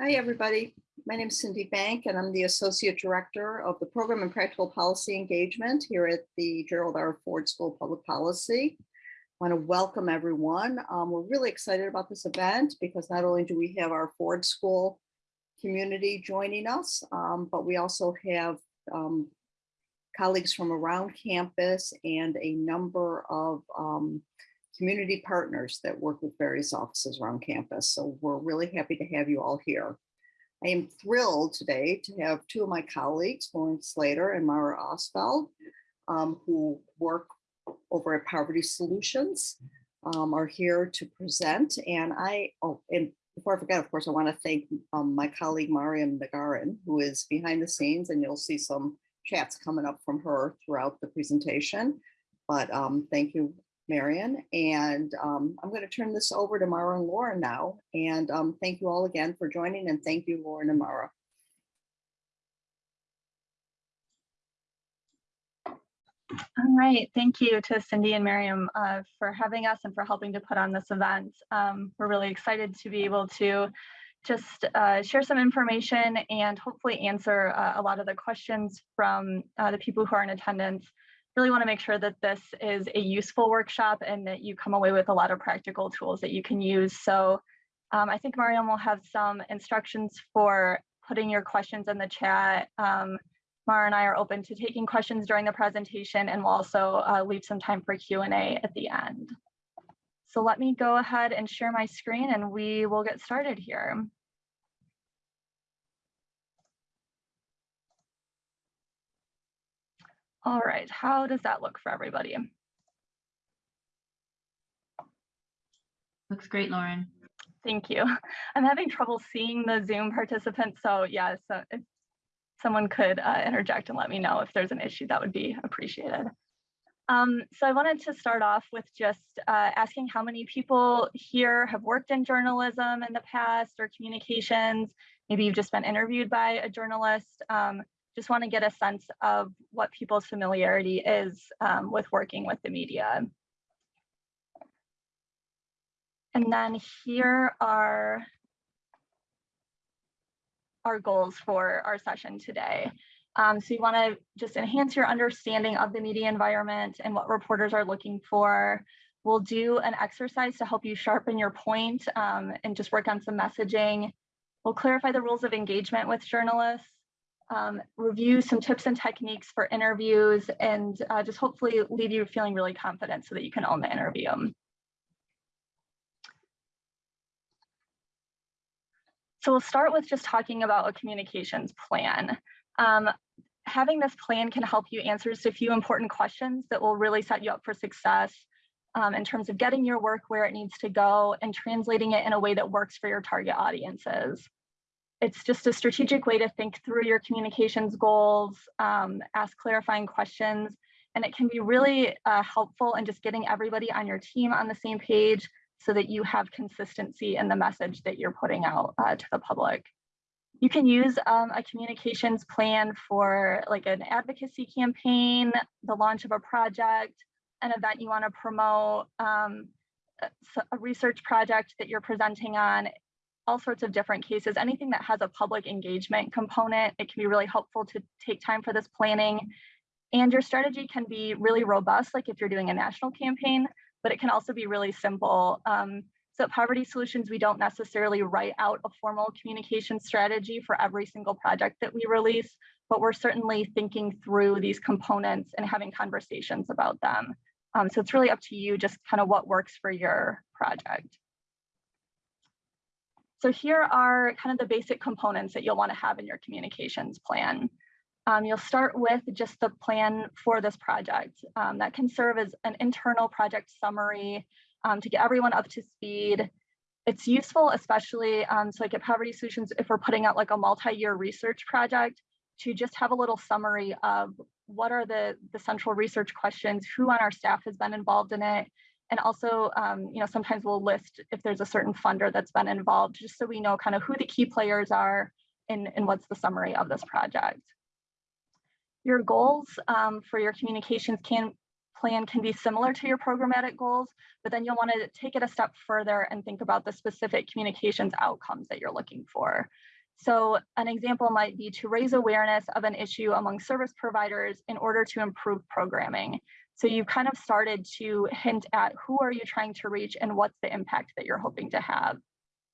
Hi, everybody. My name is Cindy Bank, and I'm the Associate Director of the Program and Practical Policy Engagement here at the Gerald R. Ford School of Public Policy. I want to welcome everyone. Um, we're really excited about this event because not only do we have our Ford School community joining us, um, but we also have um, colleagues from around campus and a number of um, community partners that work with various offices around campus. So we're really happy to have you all here. I am thrilled today to have two of my colleagues, Lauren Slagter and Mara Ostfeld, um, who work over at Poverty Solutions, um, are here to present. And I, oh, and before I forget, of course, I want to thank um, my colleague Mariam Nagarin, who is behind the scenes, and you'll see some chats coming up from her throughout the presentation. But um, thank you Marion. And um, I'm going to turn this over to Mara and Lauren now. And um, thank you all again for joining and thank you, Lauren and Mara. All right, thank you to Cindy and Miriam uh, for having us and for helping to put on this event. Um, we're really excited to be able to just uh, share some information and hopefully answer uh, a lot of the questions from uh, the people who are in attendance really want to make sure that this is a useful workshop and that you come away with a lot of practical tools that you can use. So um, I think Mariam will have some instructions for putting your questions in the chat. Um, Mara and I are open to taking questions during the presentation and we'll also uh, leave some time for Q&A at the end. So let me go ahead and share my screen and we will get started here. All right, how does that look for everybody? Looks great, Lauren. Thank you. I'm having trouble seeing the Zoom participants, so yeah, so if someone could uh, interject and let me know if there's an issue, that would be appreciated. Um, so I wanted to start off with just uh, asking how many people here have worked in journalism in the past or communications. Maybe you've just been interviewed by a journalist. Um, just want to get a sense of what people's familiarity is um, with working with the media. And then here are our goals for our session today. Um, so you want to just enhance your understanding of the media environment and what reporters are looking for. We'll do an exercise to help you sharpen your point um, and just work on some messaging. We'll clarify the rules of engagement with journalists um, review some tips and techniques for interviews and uh, just hopefully leave you feeling really confident so that you can own the interview. So we'll start with just talking about a communications plan. Um, having this plan can help you answer just a few important questions that will really set you up for success um, in terms of getting your work where it needs to go and translating it in a way that works for your target audiences it's just a strategic way to think through your communications goals, um, ask clarifying questions, and it can be really uh, helpful in just getting everybody on your team on the same page so that you have consistency in the message that you're putting out uh, to the public. You can use um, a communications plan for like an advocacy campaign, the launch of a project, an event you want to promote, um, a research project that you're presenting on all sorts of different cases, anything that has a public engagement component, it can be really helpful to take time for this planning. And your strategy can be really robust, like if you're doing a national campaign, but it can also be really simple. Um, so at Poverty Solutions, we don't necessarily write out a formal communication strategy for every single project that we release, but we're certainly thinking through these components and having conversations about them. Um, so it's really up to you just kind of what works for your project. So here are kind of the basic components that you'll want to have in your communications plan. Um, you'll start with just the plan for this project. Um, that can serve as an internal project summary um, to get everyone up to speed. It's useful, especially um, so like at Poverty Solutions, if we're putting out like a multi-year research project, to just have a little summary of what are the, the central research questions, who on our staff has been involved in it, and also, um, you know, sometimes we'll list if there's a certain funder that's been involved, just so we know kind of who the key players are and, and what's the summary of this project. Your goals um, for your communications can plan can be similar to your programmatic goals, but then you'll want to take it a step further and think about the specific communications outcomes that you're looking for. So an example might be to raise awareness of an issue among service providers in order to improve programming. So you've kind of started to hint at who are you trying to reach and what's the impact that you're hoping to have.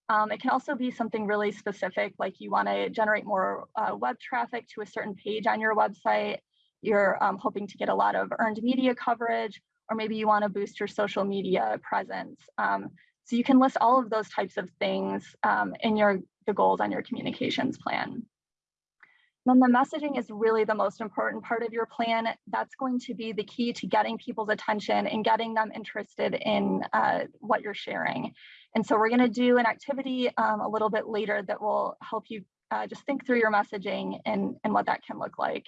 Um, it can also be something really specific, like you want to generate more uh, web traffic to a certain page on your website. You're um, hoping to get a lot of earned media coverage, or maybe you want to boost your social media presence. Um, so you can list all of those types of things um, in your the goals on your communications plan. Then the messaging is really the most important part of your plan. That's going to be the key to getting people's attention and getting them interested in uh, what you're sharing. And so we're going to do an activity um, a little bit later that will help you uh, just think through your messaging and, and what that can look like.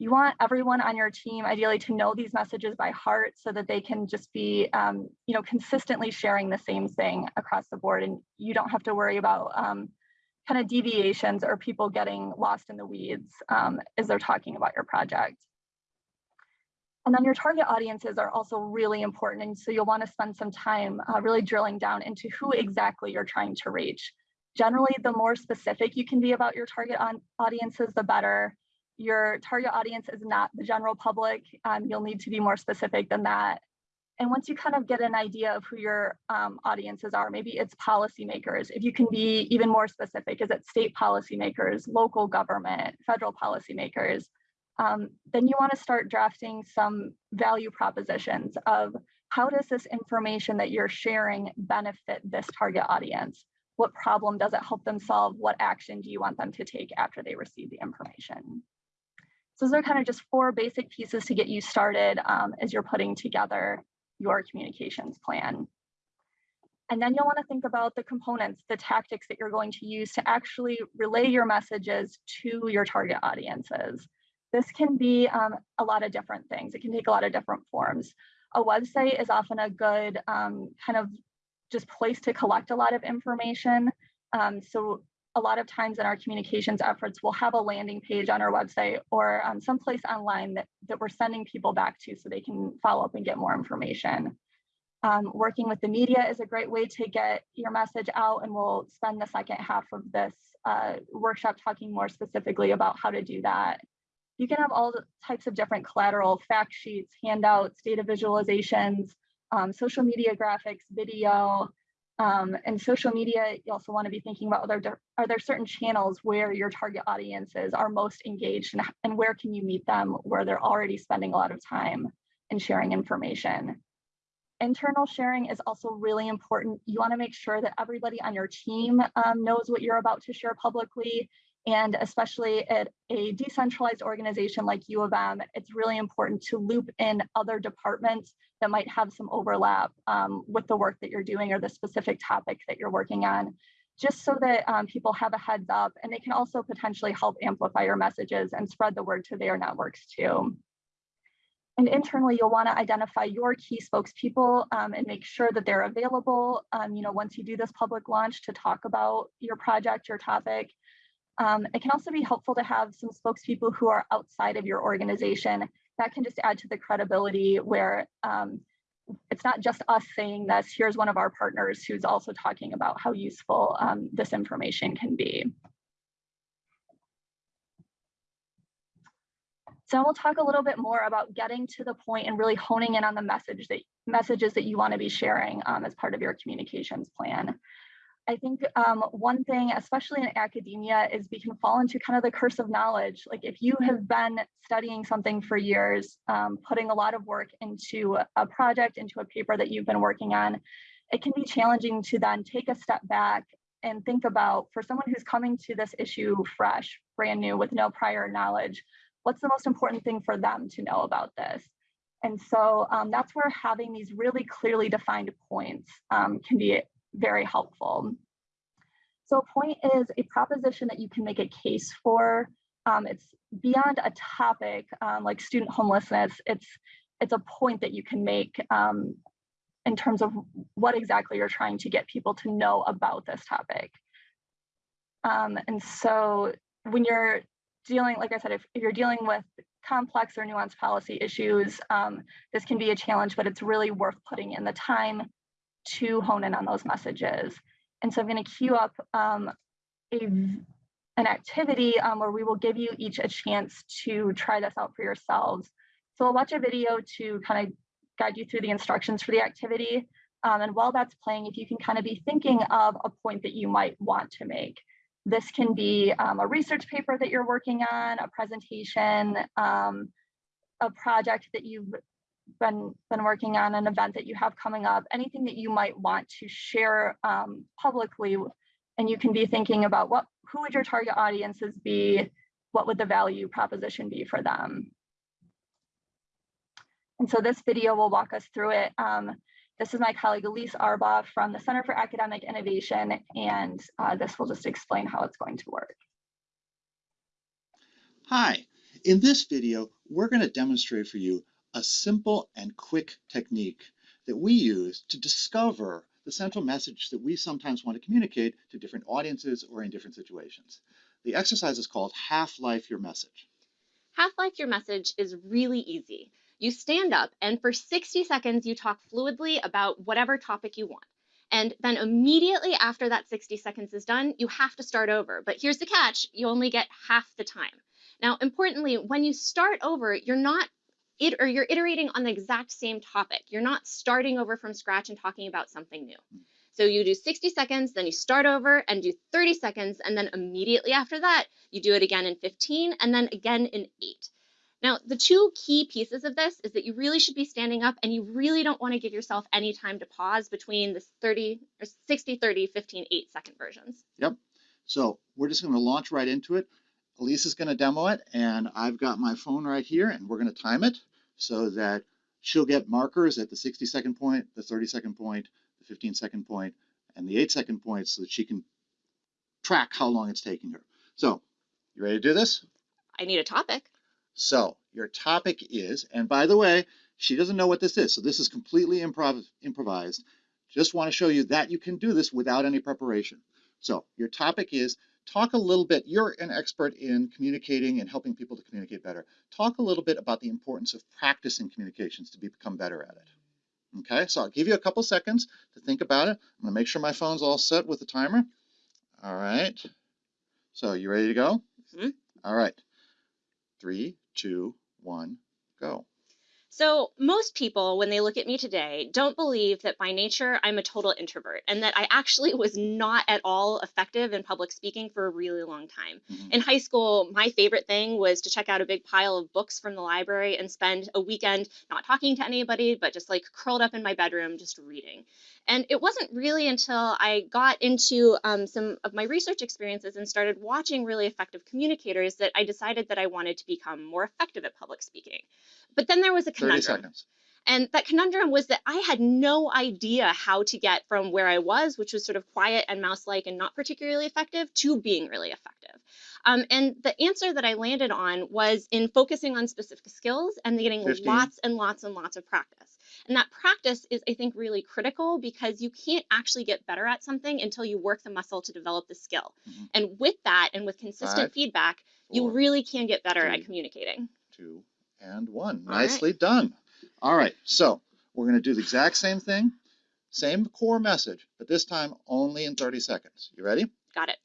You want everyone on your team ideally to know these messages by heart so that they can just be, um, you know, consistently sharing the same thing across the board. And you don't have to worry about um, kind of deviations or people getting lost in the weeds um, as they're talking about your project. And then your target audiences are also really important. And so you'll want to spend some time uh, really drilling down into who exactly you're trying to reach. Generally, the more specific you can be about your target audiences, the better. Your target audience is not the general public. Um, you'll need to be more specific than that. And once you kind of get an idea of who your um, audiences are, maybe it's policymakers, if you can be even more specific, is it state policymakers, local government, federal policymakers, um, then you wanna start drafting some value propositions of how does this information that you're sharing benefit this target audience? What problem does it help them solve? What action do you want them to take after they receive the information? So those are kind of just four basic pieces to get you started um, as you're putting together your communications plan. And then you'll want to think about the components, the tactics that you're going to use to actually relay your messages to your target audiences. This can be um, a lot of different things. It can take a lot of different forms. A website is often a good um, kind of just place to collect a lot of information. Um, so a lot of times in our communications efforts, we'll have a landing page on our website or um, someplace online that, that we're sending people back to so they can follow up and get more information. Um, working with the media is a great way to get your message out and we'll spend the second half of this uh, workshop talking more specifically about how to do that. You can have all types of different collateral, fact sheets, handouts, data visualizations, um, social media graphics, video, um, and social media, you also want to be thinking about are there, are there certain channels where your target audiences are most engaged and, and where can you meet them where they're already spending a lot of time and sharing information. Internal sharing is also really important. You want to make sure that everybody on your team um, knows what you're about to share publicly and especially at a decentralized organization like U of M, it's really important to loop in other departments that might have some overlap um, with the work that you're doing or the specific topic that you're working on, just so that um, people have a heads up and they can also potentially help amplify your messages and spread the word to their networks too. And internally, you'll want to identify your key spokespeople um, and make sure that they're available, um, you know, once you do this public launch to talk about your project, your topic, um, it can also be helpful to have some spokespeople who are outside of your organization. That can just add to the credibility where um, it's not just us saying this, here's one of our partners who's also talking about how useful um, this information can be. So we'll talk a little bit more about getting to the point and really honing in on the message that messages that you want to be sharing um, as part of your communications plan. I think um, one thing, especially in academia, is we can fall into kind of the curse of knowledge. Like if you have been studying something for years, um, putting a lot of work into a project, into a paper that you've been working on, it can be challenging to then take a step back and think about, for someone who's coming to this issue fresh, brand new, with no prior knowledge, what's the most important thing for them to know about this? And so um, that's where having these really clearly defined points um, can be very helpful. So a point is a proposition that you can make a case for. Um, it's beyond a topic um, like student homelessness. It's it's a point that you can make um, in terms of what exactly you're trying to get people to know about this topic. Um, and so when you're dealing, like I said, if, if you're dealing with complex or nuanced policy issues, um, this can be a challenge, but it's really worth putting in the time to hone in on those messages. And so I'm going to queue up um, a, an activity um, where we will give you each a chance to try this out for yourselves. So I'll watch a video to kind of guide you through the instructions for the activity. Um, and while that's playing, if you can kind of be thinking of a point that you might want to make. This can be um, a research paper that you're working on, a presentation, um, a project that you've been, been working on, an event that you have coming up, anything that you might want to share um, publicly. And you can be thinking about what, who would your target audiences be? What would the value proposition be for them? And so this video will walk us through it. Um, this is my colleague Elyse Aurbach from the Center for Academic Innovation, and uh, this will just explain how it's going to work. Hi, in this video, we're going to demonstrate for you a simple and quick technique that we use to discover the central message that we sometimes want to communicate to different audiences or in different situations. The exercise is called Half-Life Your Message. Half-Life Your Message is really easy. You stand up and for 60 seconds you talk fluidly about whatever topic you want. And then immediately after that 60 seconds is done, you have to start over. But here's the catch, you only get half the time. Now, importantly, when you start over, you're not it or you're iterating on the exact same topic. You're not starting over from scratch and talking about something new. So you do 60 seconds, then you start over and do 30 seconds, and then immediately after that, you do it again in 15 and then again in eight. Now, the two key pieces of this is that you really should be standing up and you really don't want to give yourself any time to pause between the 30 or 60, 30, 15, 8 second versions. Yep. So we're just going to launch right into it. Elyse is going to demo it, and I've got my phone right here, and we're going to time it so that she'll get markers at the 60 second point, the 30 second point, the 15 second point, and the 8 second point so that she can track how long it's taking her. So, you ready to do this? I need a topic. So your topic is, and by the way, she doesn't know what this is, so this is completely improv improvised. Just want to show you that you can do this without any preparation. So your topic is, talk a little bit, you're an expert in communicating and helping people to communicate better. Talk a little bit about the importance of practicing communications to become better at it. Okay, so I'll give you a couple seconds to think about it. I'm gonna make sure my phone's all set with the timer. All right, so you ready to go? Mm -hmm. All right, three, two, one, go. So most people, when they look at me today, don't believe that by nature I'm a total introvert and that I actually was not at all effective in public speaking for a really long time. Mm -hmm. In high school, my favorite thing was to check out a big pile of books from the library and spend a weekend not talking to anybody, but just like curled up in my bedroom, just reading. And it wasn't really until I got into um, some of my research experiences and started watching really effective communicators that I decided that I wanted to become more effective at public speaking. But then there was a conundrum. And that conundrum was that I had no idea how to get from where I was, which was sort of quiet and mouse-like and not particularly effective, to being really effective. Um, and the answer that I landed on was in focusing on specific skills and getting 15. lots and lots and lots of practice. And that practice is, I think, really critical because you can't actually get better at something until you work the muscle to develop the skill. Mm -hmm. And with that and with consistent Five, feedback, four, you really can get better three, at communicating. Two and one. All Nicely right. done. All right, so we're going to do the exact same thing, same core message, but this time only in 30 seconds. You ready? Got it.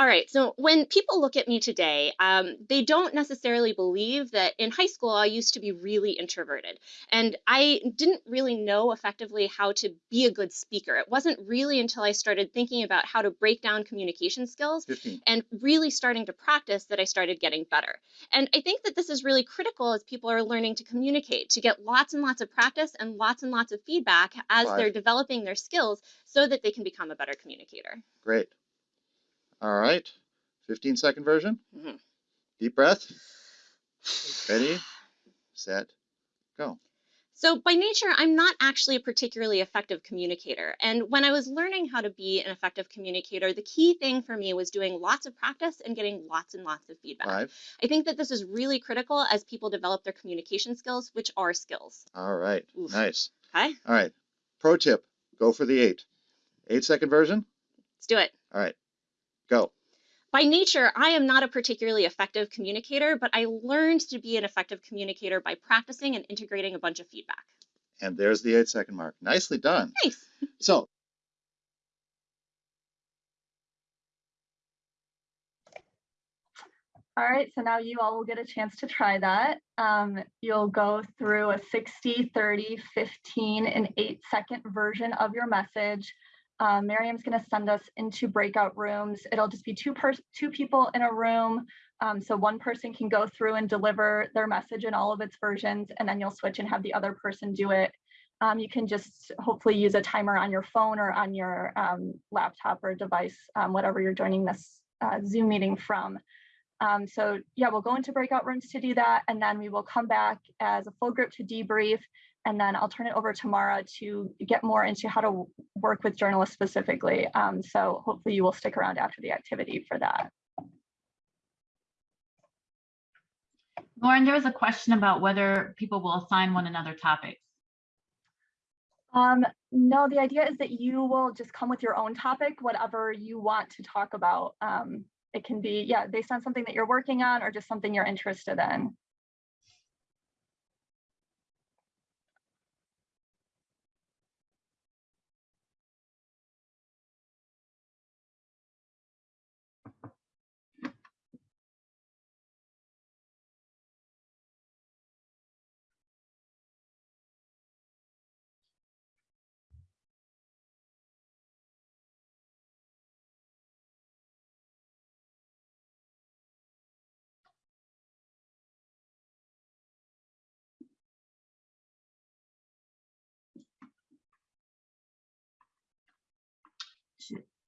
All right, so when people look at me today, um, they don't necessarily believe that in high school I used to be really introverted. And I didn't really know effectively how to be a good speaker. It wasn't really until I started thinking about how to break down communication skills 15. and really starting to practice that I started getting better. And I think that this is really critical as people are learning to communicate, to get lots and lots of practice and lots and lots of feedback as Five. they're developing their skills so that they can become a better communicator. Great. All right, 15 second version. Mhm. Deep breath. Ready, set, go. So by nature, I'm not actually a particularly effective communicator. And when I was learning how to be an effective communicator, the key thing for me was doing lots of practice and getting lots and lots of feedback. Five. I think that this is really critical as people develop their communication skills, which are skills. All right, Oof. nice. Okay, All right, pro tip, go for the eight. Eight second version. let's do it. All right, go. by nature, I am not a particularly effective communicator, but I learned to be an effective communicator by practicing and integrating a bunch of feedback. And there's the eight second mark. Nicely done. Nice. So All right, so now you all will get a chance to try that. Um, you'll go through a 60, 30, 15, and eight second version of your message. Um, Miriam's gonna send us into breakout rooms. It'll just be two two people in a room. Um, so one person can go through and deliver their message in all of its versions, and then you'll switch and have the other person do it. Um, you can just hopefully use a timer on your phone or on your um, laptop or device, um, whatever you're joining this uh, Zoom meeting from. Um, so yeah, we'll go into breakout rooms to do that, and then we will come back as a full group to debrief, and then I'll turn it over to Mara to get more into how to work with journalists specifically. Um, so hopefully you will stick around after the activity for that. Lauren, there was a question about whether people will assign one another topics. Um, no, the idea is that you will just come with your own topic, whatever you want to talk about. Um, it can be, yeah, based on something that you're working on or just something you're interested in.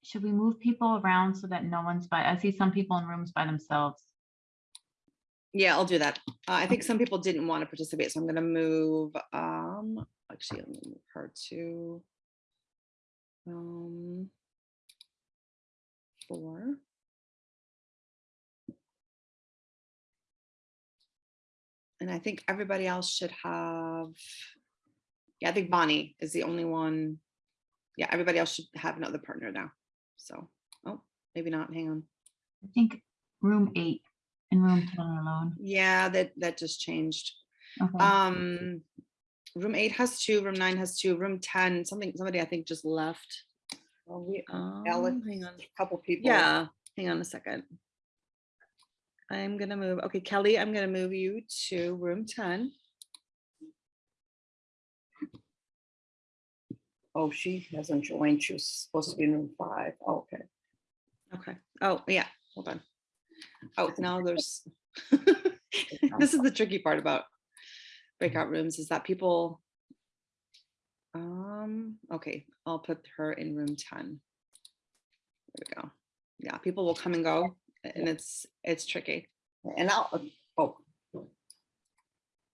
Should, we move people around so that no one's by, I see some people in rooms by themselves. Yeah, I'll do that. Uh, I think some people didn't want to participate, so I'm gonna move, um, actually, let me move her to um, four. And I think everybody else should have, yeah, I think Bonnie is the only one. Yeah, everybody else should have another partner now. So, oh, maybe not, hang on. I think room eight and room ten alone. Yeah, that, that just changed. Okay. Um, room eight has two, room nine has two, room ten, something, somebody I think just left. Well, we, Um, Alex, hang on, a couple people. yeah, hang on a second. I'm gonna move, okay, Kelly, I'm gonna move you to room ten. Oh, she hasn't joined. She was supposed to be in room five. Oh, okay. Okay. Oh, yeah. Hold on. Oh, now there's, this is the tricky part about breakout rooms is that people, um, okay, I'll put her in room 10. There we go. Yeah, people will come and go and it's, it's tricky. And I'll, oh,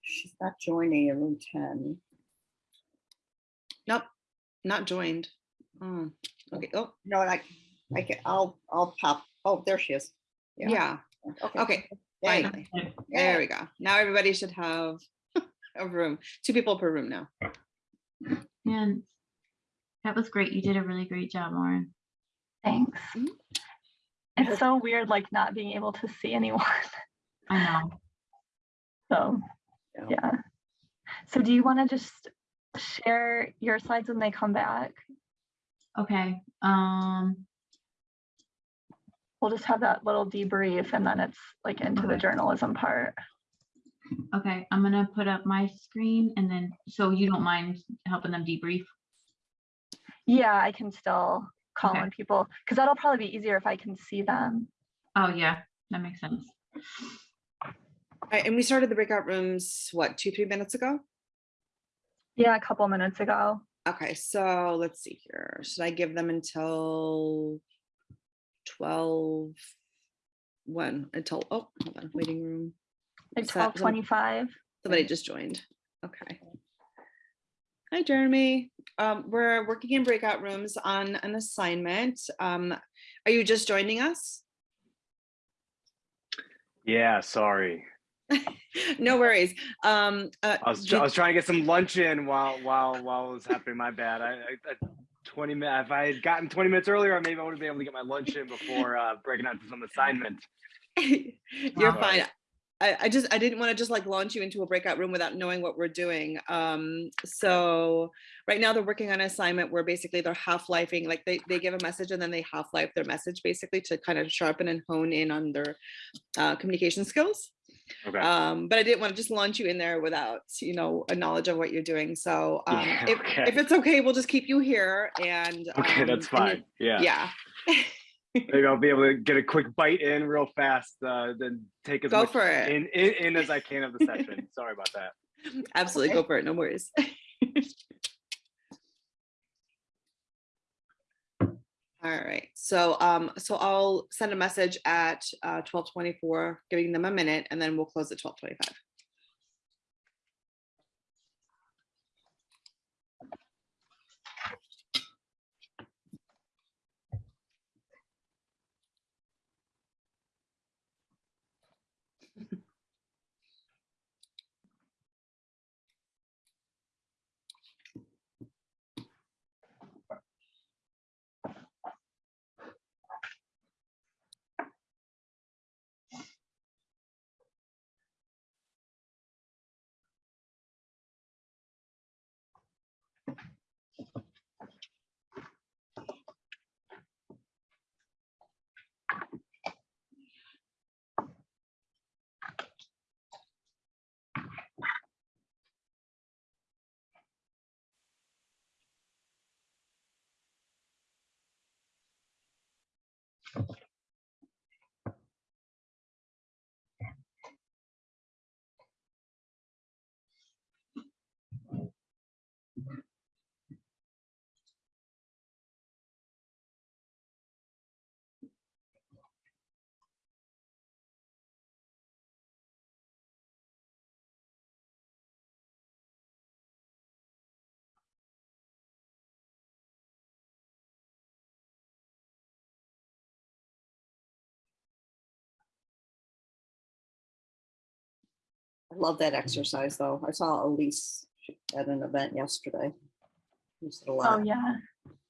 she's not joining in room 10 not joined. Oh, okay, oh, No, like, I, I can, I'll, I'll pop, oh, there she is. Yeah. yeah, Okay. okay, finally. Good. There we go. Now everybody should have a room, two people per room now. And that was great. You did a really great job, Lauren. Thanks. Mhm. It's so weird, like not being able to see anyone. I know. So, Yeah. yeah. So do you want to just share your slides when they come back? Okay, um, We'll just have that little debrief and then it's like into the journalism part. okay, I'm gonna put up my screen and then, so you don't mind helping them debrief? Yeah, I can still call Okay. on people because that'll probably be easier if I can see them. Oh, yeah, that makes sense. Right, and we started the breakout rooms, what, two, three minutes ago? Yeah, a couple minutes ago. Okay, so let's see here. Should I give them until twelve? When, until, oh, hold on, waiting room. Like So- twelve twenty-five. Somebody just joined. Okay. Hi, Jeremy. Um, we're working in breakout rooms on an assignment. Um, are you just joining us? Yeah, sorry. No worries. Um, uh, I was, did- I was trying to get some lunch in while while while it was happening. My bad. I, I, I 20 minutes. If I had gotten 20 minutes earlier, maybe I would have been able to get my lunch in before uh, breaking out to some assignment. You're Wow. fine. I, I just, I didn't want to just like launch you into a breakout room without knowing what we're doing. Um, so right now they're working on an assignment where basically they're half-lifing, like they, they give a message and then they half-life their message basically to kind of sharpen and hone in on their uh, communication skills. Okay. Um, but I didn't want to just launch you in there without, you know, a knowledge of what you're doing. So um, Yeah, if, okay. if it's okay, we'll just keep you here and. okay, um, that's and you- fine. Yeah. Yeah, Maybe I'll be able to get a quick bite in real fast, uh, then take as Go much for it. In, in, in as I can of the session. Sorry about that. absolutely. Go for it. No worries. All right. So um, so I'll send a message at uh, 1224, giving them a minute, and then we'll close at 1225. Love that exercise, though. I saw Elyse at an event yesterday. Used it a Oh, yeah.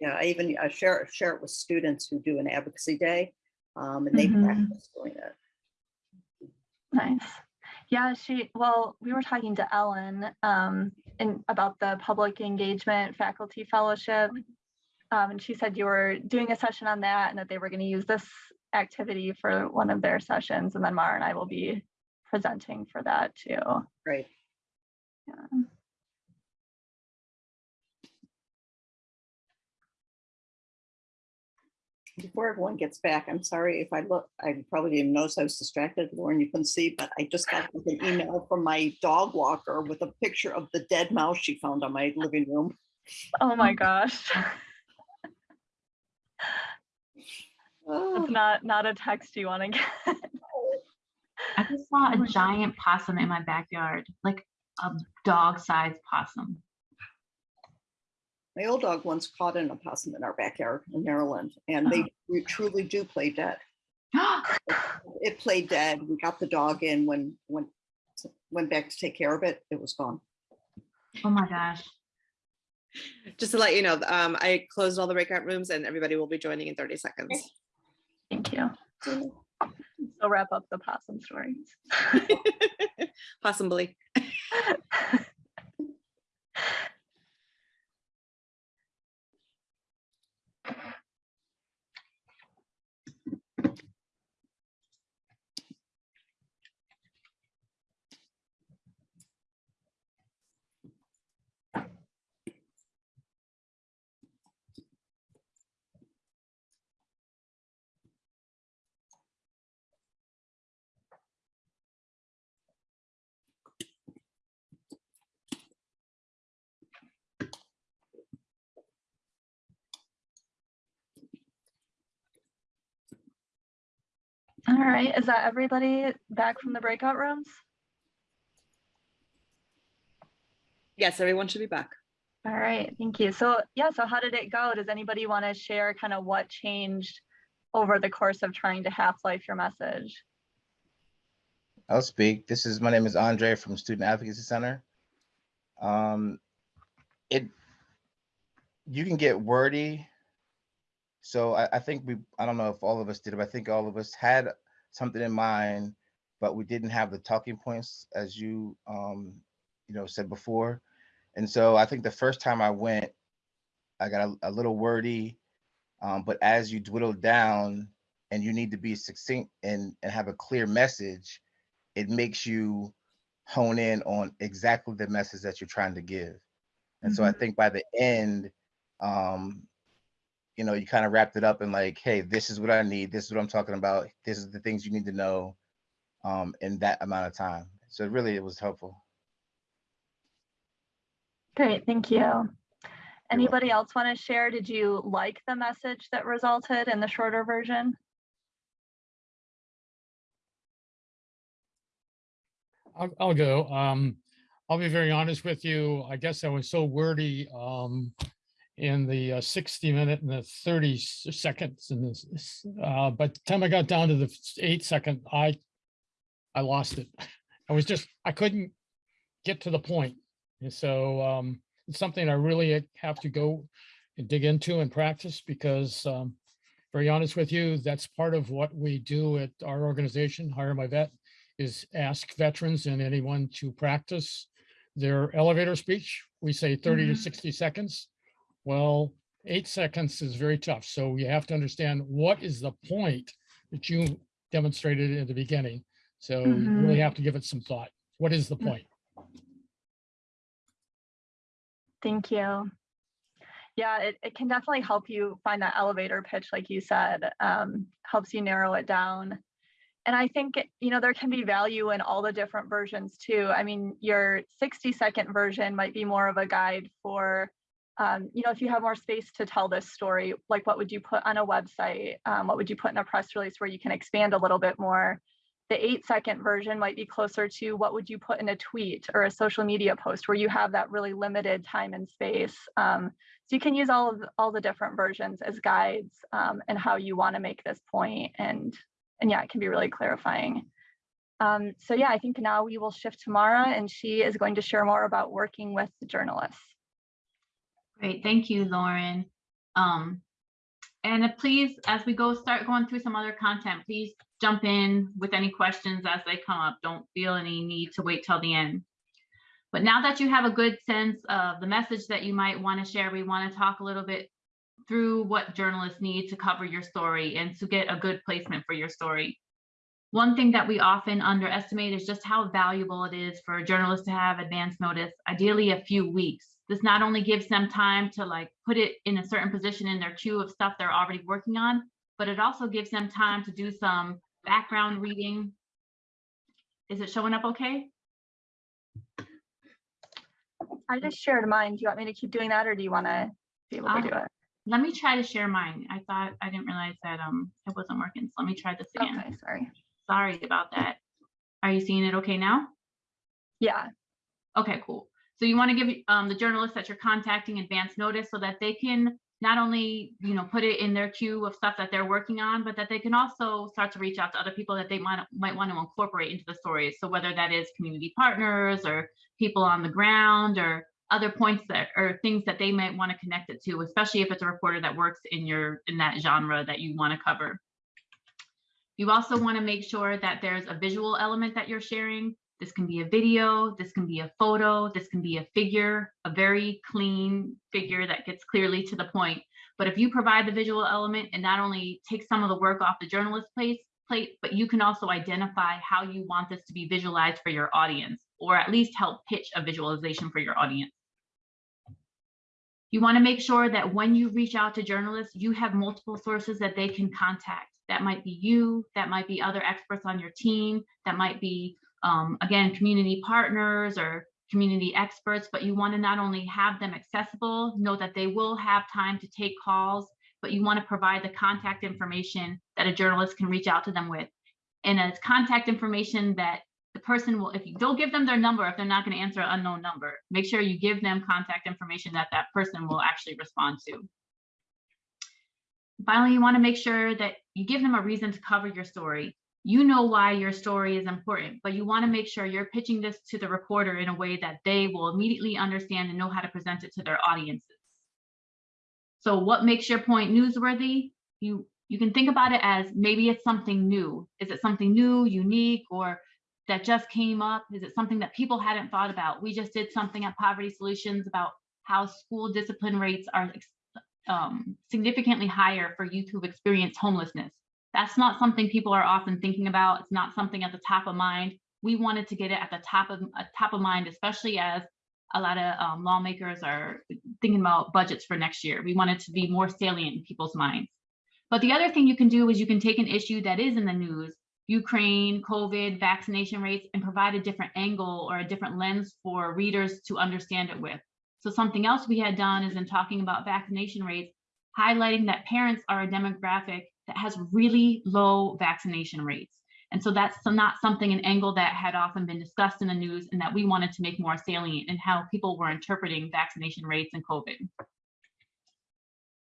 Yeah, I even I share, share it with students who do an advocacy day. Um, and they Mhm. practice doing it. Nice. Yeah, she, well, we were talking to Ellen um, in, about the public engagement faculty fellowship. Um, and she said you were doing a session on that and that they were going to use this activity for one of their sessions. And then Mara and I will be presenting for that too. Great. Yeah. Before everyone gets back, I'm sorry if I look, I probably didn't notice I was distracted, Lauren, you couldn't see, but I just got an email from my dog walker with a picture of the dead mouse she found on my living room. Oh my gosh. Oh, It's not, not a text you want to get. I just saw a giant possum in my backyard, like a dog-sized possum. My old dog once caught an opossum in our backyard in Maryland, and they re- truly do play dead. It played dead. We got the dog in when, when, went back to take care of it, it was gone. Oh my gosh. Just to let you know, um, I closed all the breakout rooms and everybody will be joining in thirty seconds. Thank you. So wrap up the possum stories. Possibly. All right, is that everybody back from the breakout rooms? Yes, everyone should be back. All right, thank you. So yeah, so how did it go? Does anybody want to share kind of what changed over the course of trying to half-life your message? I'll speak. This is, my name is Andre from Student Advocacy Center. Um, it, you can get wordy. So I, I think we, I don't know if all of us did, but I think all of us had something in mind, but we didn't have the talking points as you, um, you know, said before. And so I think the first time I went, I got a, a little wordy, um, but as you dwindle down and you need to be succinct and, and have a clear message, it makes you hone in on exactly the message that you're trying to give. And so I think by the end, um, you know, you kind of wrapped it up and like, hey, this is what I need. This is what I'm talking about. This is the things you need to know um, in that amount of time. So really, it was helpful. Great, thank you. Anybody else want to share? Did you like the message that resulted in the shorter version? I'll, I'll go. Um, I'll be very honest with you. I guess I was so wordy, um, in the uh, sixty minute and the thirty seconds in this, uh, but the time I got down to the eight second, I, I lost it. I was just, I couldn't get to the point. And so, um, it's something I really have to go and dig into and practice because, um, very honest with you, that's part of what we do at our organization, Hire My Vet, is ask veterans and anyone to practice their elevator speech. We say 30 to Mhm. 60 seconds. Well, eight seconds is very tough. So you have to understand what is the point that you demonstrated in the beginning. So you really Mhm. have to give it some thought. What is the Mm. point? Thank you. Yeah, it, it can definitely help you find that elevator pitch, like you said, um, helps you narrow it down. And I think, you know, there can be value in all the different versions too. I mean, your 60 second version might be more of a guide for, um, you know, if you have more space to tell this story, like what would you put on a website? Um, what would you put in a press release where you can expand a little bit more? The eight second version might be closer to what would you put in a tweet or a social media post where you have that really limited time and space. Um, so you can use all of all the different versions as guides um, and how you want to make this point and and yeah, it can be really clarifying. Um, so yeah, I think now we will shift to Mara and she is going to share more about working with journalists. Great, thank you, Lauren. Um, and please, as we go, start going through some other content, please jump in with any questions as they come up. Don't feel any need to wait till the end. But now that you have a good sense of the message that you might want to share, we want to talk a little bit through what journalists need to cover your story and to get a good placement for your story. One thing that we often underestimate is just how valuable it is for a journalist to have advance notice, ideally a few weeks. This not only gives them time to like put it in a certain position in their queue of stuff they're already working on, but it also gives them time to do some background reading. Is it showing up okay? I just shared mine. Do you want me to keep doing that or do you want to be able to Uh, do it? Let me try to share mine. I thought, I didn't realize that um it wasn't working. So let me try this again. Okay, sorry. Sorry about that. Are you seeing it okay now? Yeah, Okay, cool. So you want to give um, the journalists that you're contacting advance notice so that they can not only, you know, put it in their queue of stuff that they're working on, but that they can also start to reach out to other people that they might might want to incorporate into the stories. So whether that is community partners or people on the ground or other points that or things that they might want to connect it to, especially if it's a reporter that works in your in that genre that you want to cover. You also want to make sure that there's a visual element that you're sharing. This can be a video, this can be a photo, this can be a figure, a very clean figure that gets clearly to the point. But if you provide the visual element, it not only takes some of the work off the journalist plate, plate, but you can also identify how you want this to be visualized for your audience, or at least help pitch a visualization for your audience. You want to make sure that when you reach out to journalists, you have multiple sources that they can contact. That might be you, that might be other experts on your team, that might be, um, again, community partners or community experts, but you want to not only have them accessible, know that they will have time to take calls, but you want to provide the contact information that a journalist can reach out to them with. And it's contact information that the person will, if you don't give them their number, if they're not going to answer an unknown number, make sure you give them contact information that that person will actually respond to. Finally, you want to make sure that you give them a reason to cover your story. You know why your story is important, but you want to make sure you're pitching this to the reporter in a way that they will immediately understand and know how to present it to their audiences. So what makes your point newsworthy? You you can think about it as maybe it's something new. Is it something new, unique, or that just came up? Is it something that people hadn't thought about? We just did something at Poverty Solutions about how school discipline rates are um, significantly higher for youth who've experienced homelessness. That's not something people are often thinking about. It's not something at the top of mind. We wanted to get it at the top of uh, top of mind, especially as a lot of um, lawmakers are thinking about budgets for next year. We want it to be more salient in people's minds. But the other thing you can do is you can take an issue that is in the news, Ukraine, COVID, vaccination rates, and provide a different angle or a different lens for readers to understand it with. So something else we had done is in talking about vaccination rates, highlighting that parents are a demographic that has really low vaccination rates. And so that's not something, an angle that had often been discussed in the news and that we wanted to make more salient in how people were interpreting vaccination rates and COVID.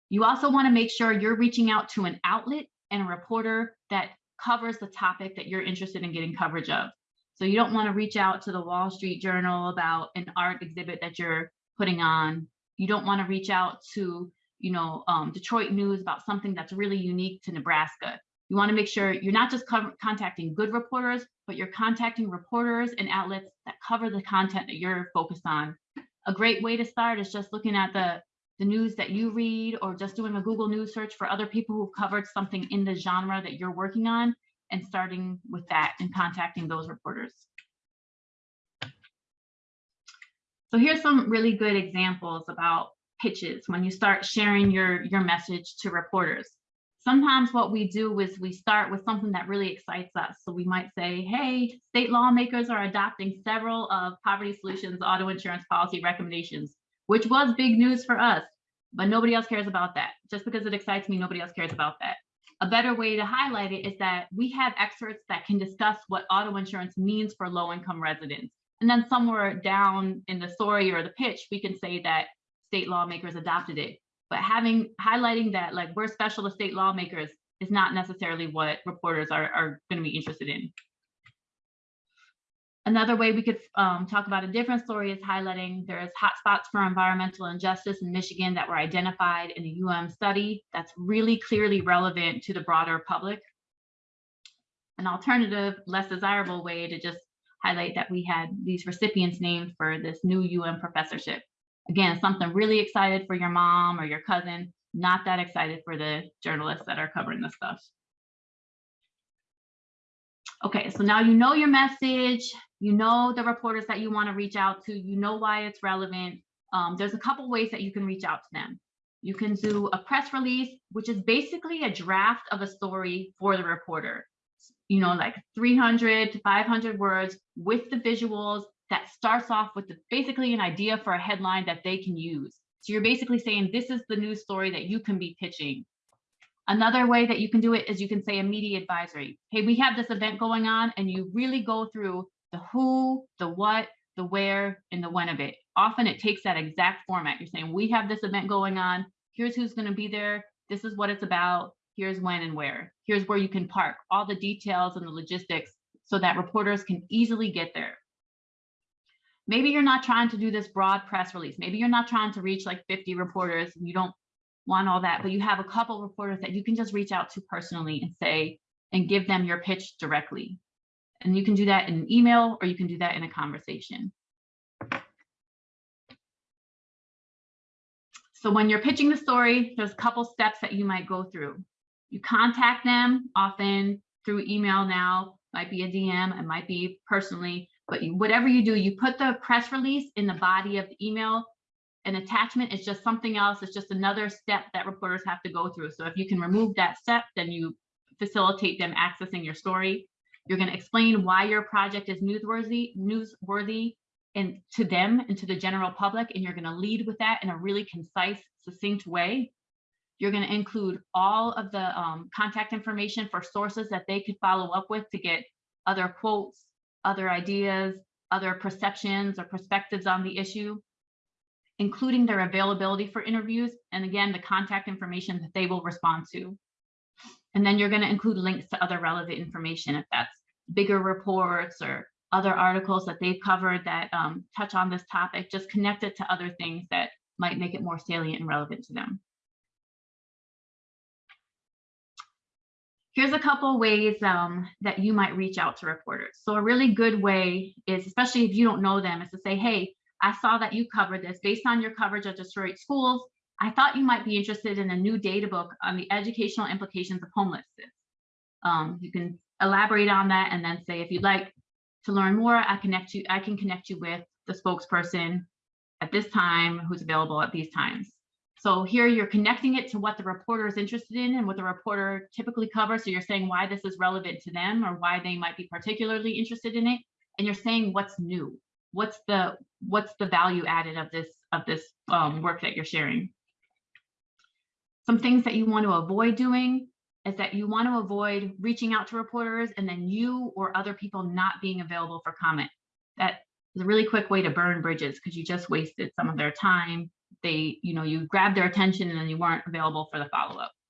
You also want to make sure you're reaching out to an outlet and a reporter that covers the topic that you're interested in getting coverage of. So you don't want to reach out to the Wall Street Journal about an art exhibit that you're putting on. You don't want to reach out to, you know, um, Detroit News about something that's really unique to Nebraska. You want to make sure you're not just contacting good reporters, but you're contacting reporters and outlets that cover the content that you're focused on. A great way to start is just looking at the the news that you read or just doing a Google News search for other people who've covered something in the genre that you're working on and starting with that and contacting those reporters. So here's some really good examples about pitches when you start sharing your, your message to reporters. Sometimes what we do is we start with something that really excites us. So we might say, hey, state lawmakers are adopting several of Poverty Solutions auto insurance policy recommendations which was big news for us, but nobody else cares about that. Just because it excites me, nobody else cares about that. A better way to highlight it is that we have experts that can discuss what auto insurance means for low income residents. And then somewhere down in the story or the pitch, we can say that state lawmakers adopted it. But having highlighting that like we're special to state lawmakers is not necessarily what reporters are, are going to be interested in. Another way we could um, talk about a different story is highlighting there's hotspots for environmental injustice in Michigan that were identified in a UM study that's really clearly relevant to the broader public. An alternative, less desirable way to just highlight that we had these recipients named for this new UM professorship. Again, something really excited for your mom or your cousin, not that excited for the journalists that are covering this stuff. Okay, so now you know your message, you know the reporters that you want to reach out to, you know why it's relevant. Um, there's a couple ways that you can reach out to them. You can do a press release, which is basically a draft of a story for the reporter. You know, like 300 to 500 words with the visuals that starts off with the, basically an idea for a headline that they can use. So you're basically saying this is the news story that you can be pitching. Another way that you can do it is you can say a media advisory. Hey, we have this event going on, and you really go through the who, the what, the where, and the when of it. Often it takes that exact format. You're saying, we have this event going on. Here's who's going to be there. This is what it's about. Here's when and where. Here's where you can park, all the details and the logistics so that reporters can easily get there. Maybe you're not trying to do this broad press release. Maybe you're not trying to reach like 50 reporters and you don't want all that, but you have a couple reporters that you can just reach out to personally and say, and give them your pitch directly. And you can do that in an email or you can do that in a conversation. So when you're pitching the story, there's a couple steps that you might go through. You contact them often through email now, might be a DM, it might be personally, but you, whatever you do, you put the press release in the body of the email. An attachment is just something else. It's just another step that reporters have to go through. So if you can remove that step, then you facilitate them accessing your story. You're going to explain why your project is newsworthy, newsworthy and to them and to the general public, and you're going to lead with that in a really concise, succinct way. You're going to include all of the um, contact information for sources that they could follow up with to get other quotes, other ideas, other perceptions or perspectives on the issue, including their availability for interviews, and again, the contact information that they will respond to. And then you're going to include links to other relevant information if that's bigger reports or other articles that they've covered that um, touch on this topic, just connect it to other things that might make it more salient and relevant to them. Here's a couple ways um, that you might reach out to reporters. So a really good way is, especially if you don't know them, is to say, hey, I saw that you covered this based on your coverage of Detroit schools. I thought you might be interested in a new data book on the educational implications of homelessness. Um, you can elaborate on that and then say, if you'd like to learn more, I connect you, I can connect you with the spokesperson at this time who's available at these times. So here you're connecting it to what the reporter is interested in and what the reporter typically covers. So you're saying why this is relevant to them or why they might be particularly interested in it. And you're saying what's new. What's the what's the value added of this of this um, work that you're sharing? Some things that you want to avoid doing is that you want to avoid reaching out to reporters and then you or other people not being available for comment. That is a really quick way to burn bridges because you just wasted some of their time they, you know, you grabbed their attention and then you weren't available for the follow-up.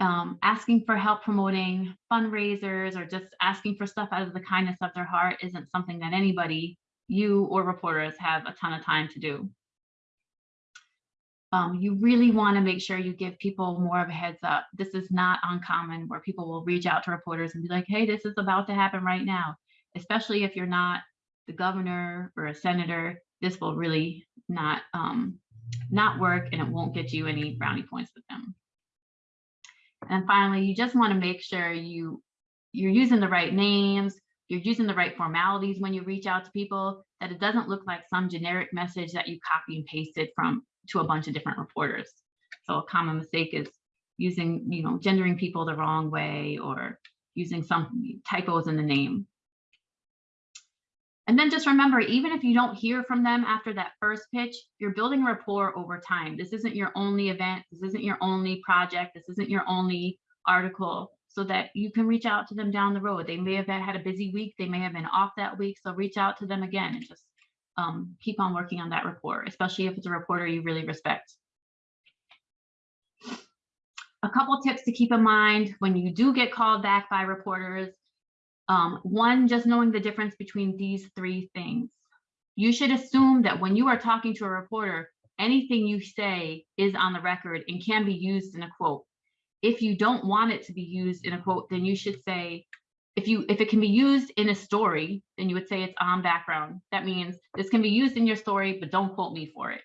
Um, asking for help promoting fundraisers or just asking for stuff out of the kindness of their heart isn't something that anybody, you or reporters have a ton of time to do. Um, you really want to make sure you give people more of a heads up. This is not uncommon where people will reach out to reporters and be like, hey, this is about to happen right now, especially if you're not the governor or a senator this will really not um, not work and it won't get you any brownie points with them. And finally, you just want to make sure you you're using the right names, you're using the right formalities when you reach out to people, that it doesn't look like some generic message that you copy and pasted from to a bunch of different reporters. So a common mistake is using, you know, gendering people the wrong way or using some typos in the name. And then just remember, even if you don't hear from them after that first pitch, you're building rapport over time. This isn't your only event. This isn't your only project. This isn't your only article so that you can reach out to them down the road. They may have had a busy week. They may have been off that week. So reach out to them again and just um, keep on working on that rapport, especially if it's a reporter you really respect. A couple tips to keep in mind when you do get called back by reporters um, one, just knowing the difference between these three things. You should assume that when you are talking to a reporter, anything you say is on the record and can be used in a quote. If you don't want it to be used in a quote, then you should say, if you if it can be used in a story, then you would say it's on background. That means this can be used in your story, but don't quote me for it.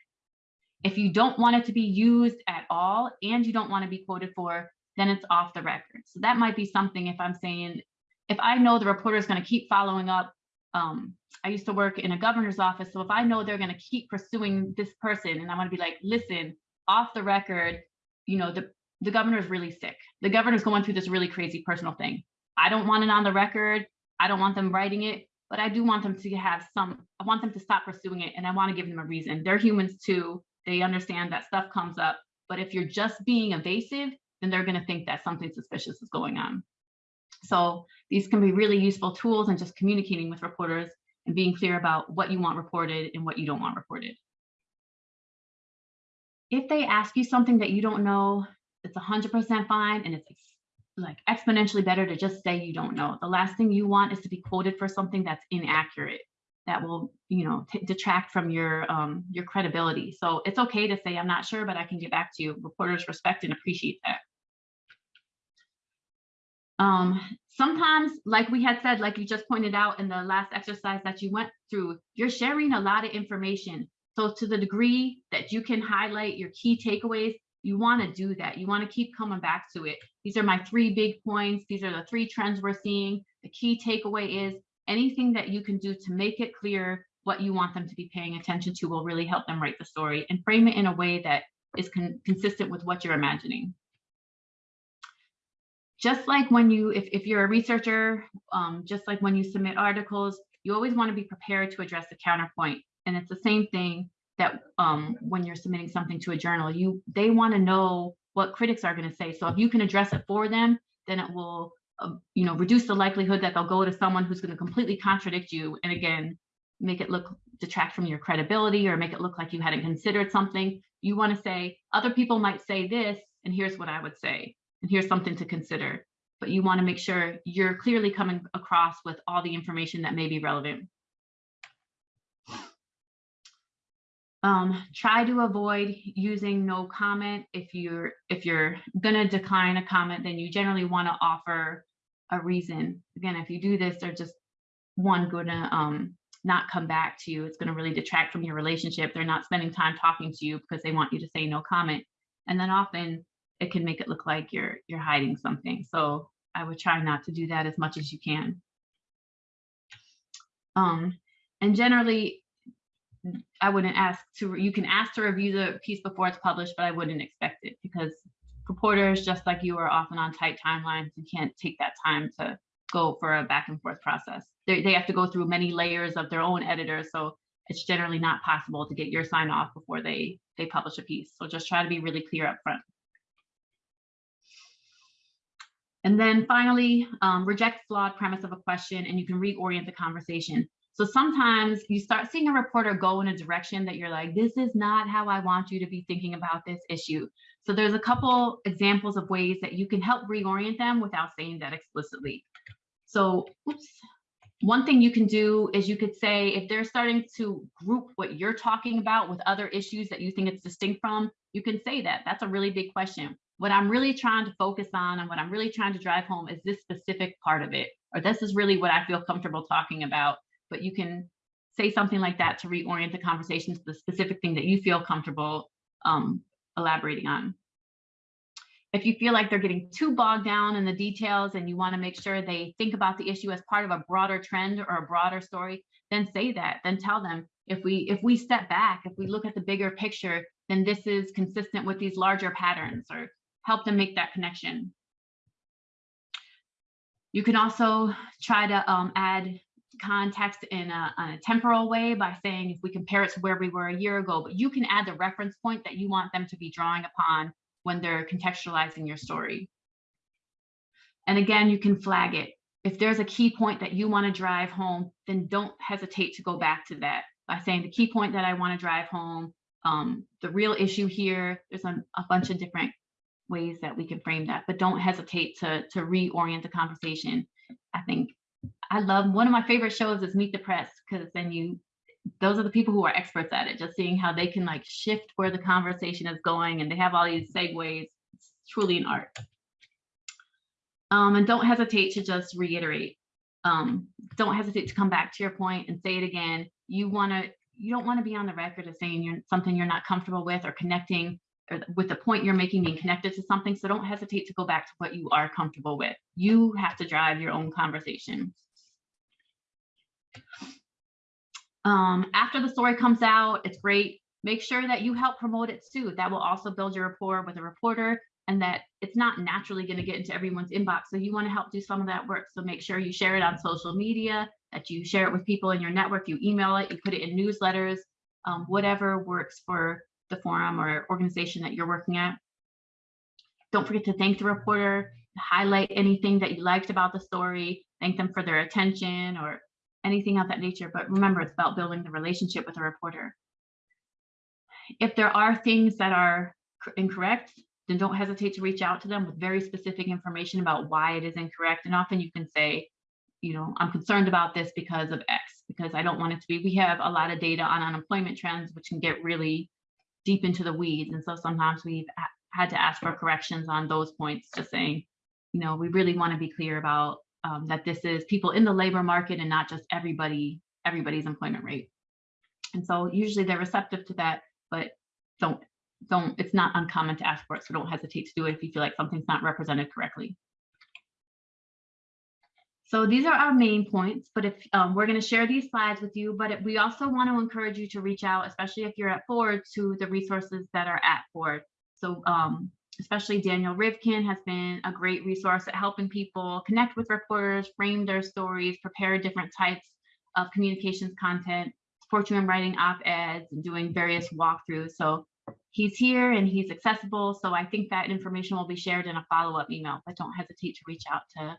If you don't want it to be used at all and you don't want to be quoted for, then it's off the record. So that might be something if I'm saying if I know the reporter is going to keep following up, um, I used to work in a governor's office. So if I know they're going to keep pursuing this person and I'm going to be like, listen, off the record, you know, the, the governor is really sick. The governor's going through this really crazy personal thing. I don't want it on the record. I don't want them writing it, but I do want them to have some, I want them to stop pursuing it. And I want to give them a reason. They're humans too. They understand that stuff comes up. But if you're just being evasive, then they're going to think that something suspicious is going on. So these can be really useful tools and just communicating with reporters and being clear about what you want reported and what you don't want reported. If they ask you something that you don't know, it's 100% fine and it's like exponentially better to just say you don't know. The last thing you want is to be quoted for something that's inaccurate that will, you know, detract from your um, your credibility. So it's okay to say I'm not sure, but I can get back to you. Reporters respect and appreciate that. Um, sometimes, like we had said, like you just pointed out in the last exercise that you went through, you're sharing a lot of information. So to the degree that you can highlight your key takeaways, you want to do that. You want to keep coming back to it. These are my three big points. These are the three trends we're seeing. The key takeaway is anything that you can do to make it clear what you want them to be paying attention to will really help them write the story and frame it in a way that is con consistent with what you're imagining just like when you, if, if you're a researcher, um, just like when you submit articles, you always want to be prepared to address the counterpoint. And it's the same thing that um, when you're submitting something to a journal, you they want to know what critics are going to say. So if you can address it for them, then it will, uh, you know, reduce the likelihood that they'll go to someone who's going to completely contradict you. And again, make it look detract from your credibility or make it look like you hadn't considered something. You want to say other people might say this, and here's what I would say and here's something to consider. But you want to make sure you're clearly coming across with all the information that may be relevant. Um, try to avoid using no comment. If you're if you're gonna decline a comment, then you generally want to offer a reason. Again, if you do this, they're just one gonna um not come back to you. It's gonna really detract from your relationship. They're not spending time talking to you because they want you to say no comment. And then often it can make it look like you're you're hiding something. So I would try not to do that as much as you can. Um, and generally, I wouldn't ask to, you can ask to review the piece before it's published, but I wouldn't expect it because reporters, just like you, are often on tight timelines. You can't take that time to go for a back and forth process. They, they have to go through many layers of their own editors. So it's generally not possible to get your sign off before they, they publish a piece. So just try to be really clear up front. And then finally, um, reject flawed premise of a question and you can reorient the conversation. So sometimes you start seeing a reporter go in a direction that you're like, this is not how I want you to be thinking about this issue. So there's a couple examples of ways that you can help reorient them without saying that explicitly. So, oops. One thing you can do is you could say if they're starting to group what you're talking about with other issues that you think it's distinct from, you can say that. That's a really big question. What I'm really trying to focus on and what I'm really trying to drive home is this specific part of it, or this is really what I feel comfortable talking about. But you can say something like that to reorient the conversation to the specific thing that you feel comfortable um, elaborating on. If you feel like they're getting too bogged down in the details and you want to make sure they think about the issue as part of a broader trend or a broader story, then say that. Then tell them if we if we step back, if we look at the bigger picture, then this is consistent with these larger patterns or help them make that connection. You can also try to um, add context in a, a temporal way by saying if we compare it to where we were a year ago, but you can add the reference point that you want them to be drawing upon when they're contextualizing your story. And again, you can flag it. If there's a key point that you want to drive home, then don't hesitate to go back to that by saying the key point that I want to drive home, um, the real issue here, there's a, a bunch of different ways that we can frame that, but don't hesitate to, to reorient the conversation. I think I love one of my favorite shows is Meet the Press because then you those are the people who are experts at it, just seeing how they can like shift where the conversation is going and they have all these segues. It's truly an art. Um, and don't hesitate to just reiterate. Um, don't hesitate to come back to your point and say it again. You want to you don't want to be on the record as saying you're something you're not comfortable with or connecting with the point you're making being connected to something. So don't hesitate to go back to what you are comfortable with. You have to drive your own conversation. Um, after the story comes out, it's great. Make sure that you help promote it too. That will also build your rapport with a reporter and that it's not naturally going to get into everyone's inbox. So you want to help do some of that work. So make sure you share it on social media, that you share it with people in your network, you email it, you put it in newsletters, um, whatever works for the forum or organization that you're working at. Don't forget to thank the reporter, highlight anything that you liked about the story, thank them for their attention or anything of that nature. But remember, it's about building the relationship with a reporter. If there are things that are incorrect, then don't hesitate to reach out to them with very specific information about why it is incorrect. And often you can say, you know, I'm concerned about this because of X, because I don't want it to be. We have a lot of data on unemployment trends, which can get really deep into the weeds. And so sometimes we've had to ask for corrections on those points, just saying, you know, we really want to be clear about um, that this is people in the labor market and not just everybody, everybody's employment rate. And so usually they're receptive to that, but don't, don't, it's not uncommon to ask for it. So don't hesitate to do it if you feel like something's not represented correctly. So these are our main points, but if um, we're going to share these slides with you, but we also want to encourage you to reach out, especially if you're at Ford, to the resources that are at Ford. So um, especially Daniel Rivkin has been a great resource at helping people connect with reporters, frame their stories, prepare different types of communications content, support you in writing op-eds and doing various walkthroughs. So he's here and he's accessible. So I think that information will be shared in a follow-up email, but don't hesitate to reach out to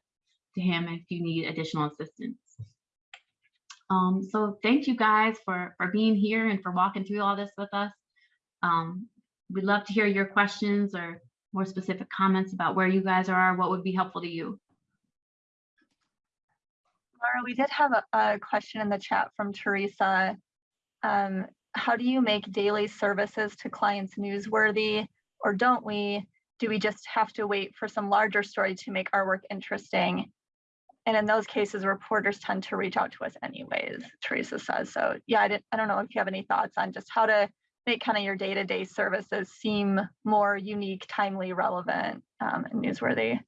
to him if you need additional assistance. Um, so thank you guys for, for being here and for walking through all this with us. Um, we'd love to hear your questions or more specific comments about where you guys are, what would be helpful to you. Laura, we did have a, a question in the chat from Teresa. Um, how do you make daily services to clients newsworthy or don't we? Do we just have to wait for some larger story to make our work interesting? And in those cases, reporters tend to reach out to us anyways, Teresa says. So yeah, I, didn't, I don't know if you have any thoughts on just how to make kind of your day-to-day services seem more unique, timely, relevant, um, and newsworthy.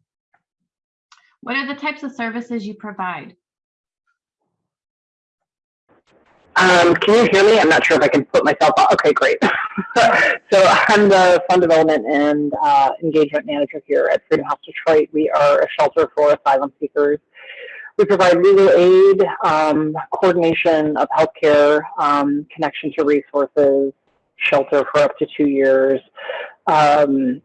What are the types of services you provide? Um, can you hear me? I'm not sure if I can put myself on. Okay, great. so I'm the fund development and uh, engagement manager here at Freedom House Detroit. We are a shelter for asylum seekers. We provide legal aid, um, coordination of healthcare, um, connection to resources, shelter for up to two years. Um,